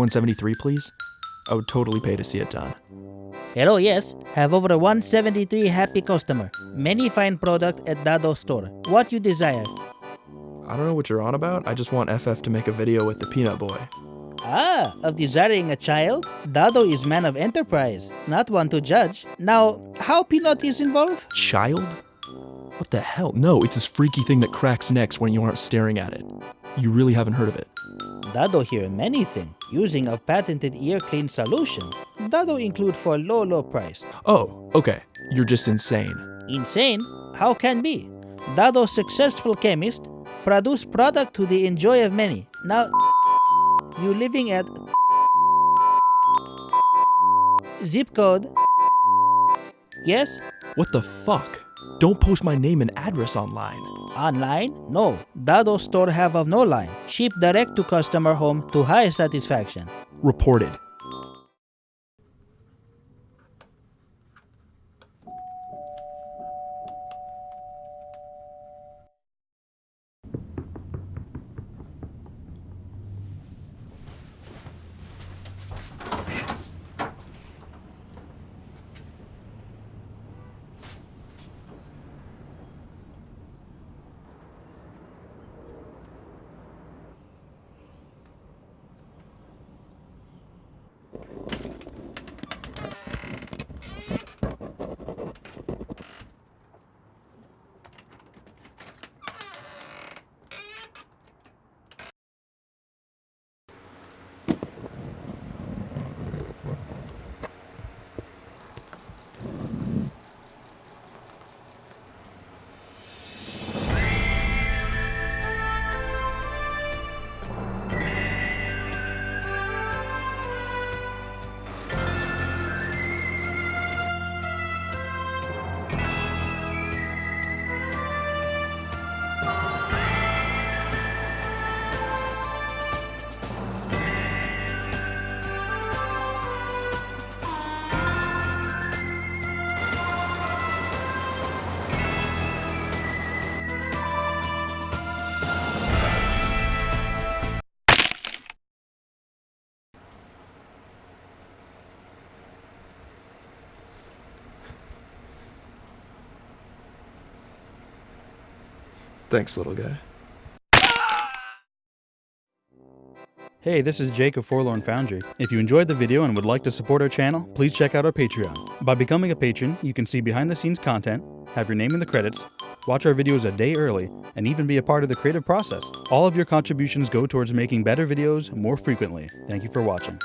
173, please? I would totally pay to see it done. Hello, yes. Have over 173 happy customer. Many fine product at Dado store. What you desire? I don't know what you're on about. I just want FF to make a video with the Peanut Boy. Ah, of desiring a child? Dado is man of enterprise, not one to judge. Now, how Peanut is involved? Child? What the hell? No, it's this freaky thing that cracks necks when you aren't staring at it. You really haven't heard of it. Dado here many thing, using of patented ear clean solution. Dado include for low low price. Oh, okay. You're just insane. Insane? How can be? Dado successful chemist, produce product to the enjoy of many. Now, you living at zip code. Yes? What the fuck? Don't post my name and address online. Online? No. Dado store have of no line. Ship direct to customer home to high satisfaction. Reported. Thanks, little guy. Hey, this is Jake of Forlorn Foundry. If you enjoyed the video and would like to support our channel, please check out our Patreon. By becoming a patron, you can see behind the scenes content, have your name in the credits, watch our videos a day early, and even be a part of the creative process. All of your contributions go towards making better videos more frequently. Thank you for watching.